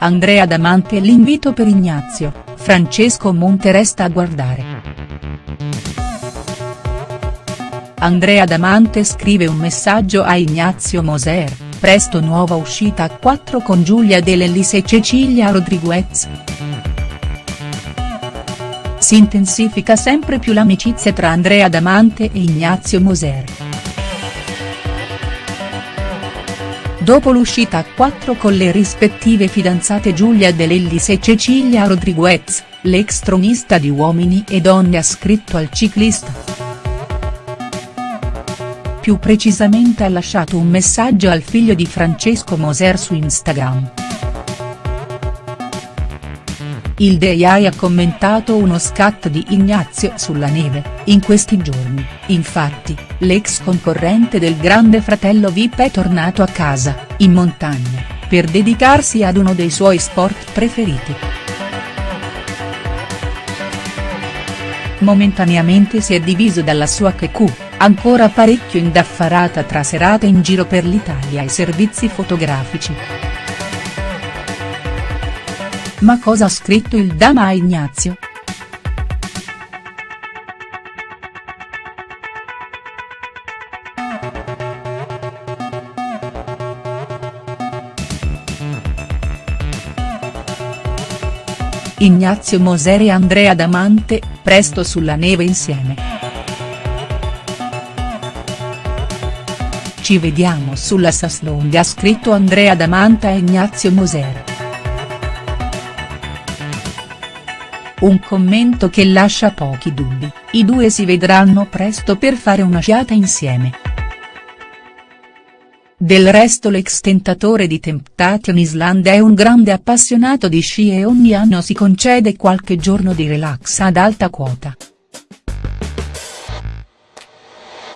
Andrea Damante l'invito per Ignazio, Francesco Monte resta a guardare. Andrea Damante scrive un messaggio a Ignazio Moser, presto nuova uscita a quattro con Giulia De Lellis e Cecilia Rodriguez. Si intensifica sempre più l'amicizia tra Andrea Damante e Ignazio Moser. Dopo l'uscita a quattro con le rispettive fidanzate Giulia De Lellis e Cecilia Rodriguez, l'ex tronista di Uomini e Donne ha scritto al ciclista. Più precisamente ha lasciato un messaggio al figlio di Francesco Moser su Instagram. Il DEI ha commentato uno scatto di Ignazio sulla neve, in questi giorni, infatti, l'ex concorrente del grande fratello Vip è tornato a casa, in montagna, per dedicarsi ad uno dei suoi sport preferiti. Momentaneamente si è diviso dalla sua QQ, ancora parecchio indaffarata tra serate in giro per l'Italia e servizi fotografici. Ma cosa ha scritto il Dama a Ignazio?. Ignazio Moser e Andrea Damante, presto sulla neve insieme. Ci vediamo sulla Saslonde ha scritto Andrea Damante a Ignazio Moser. Un commento che lascia pochi dubbi, i due si vedranno presto per fare una sciata insieme. Del resto l'ex tentatore di Temptation Island è un grande appassionato di sci e ogni anno si concede qualche giorno di relax ad alta quota.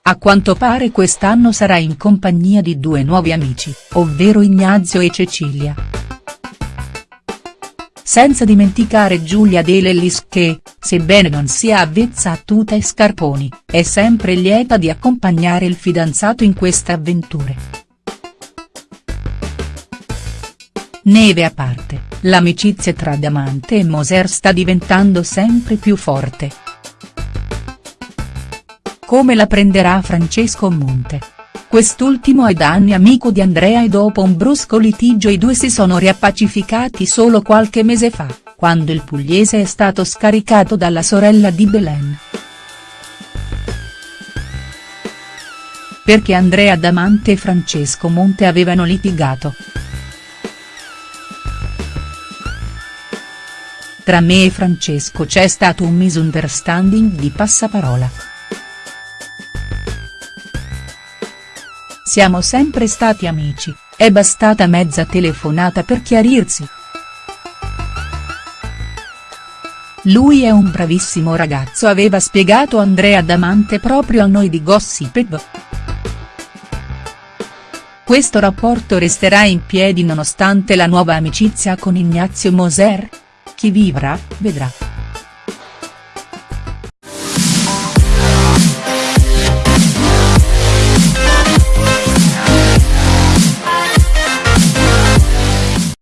A quanto pare quest'anno sarà in compagnia di due nuovi amici, ovvero Ignazio e Cecilia. Senza dimenticare Giulia De Lellis che, sebbene non sia avvezza a tuta e scarponi, è sempre lieta di accompagnare il fidanzato in queste avventure. Neve a parte, l'amicizia tra Damante e Moser sta diventando sempre più forte. Come la prenderà Francesco Monte? Quest'ultimo è da anni amico di Andrea e dopo un brusco litigio i due si sono riappacificati solo qualche mese fa, quando il pugliese è stato scaricato dalla sorella di Belen. Perché Andrea Damante e Francesco Monte avevano litigato. Tra me e Francesco c'è stato un misunderstanding di passaparola. Siamo sempre stati amici, è bastata mezza telefonata per chiarirsi. Lui è un bravissimo ragazzo aveva spiegato Andrea Damante proprio a noi di Gossip Questo rapporto resterà in piedi nonostante la nuova amicizia con Ignazio Moser? Chi vivrà, vedrà.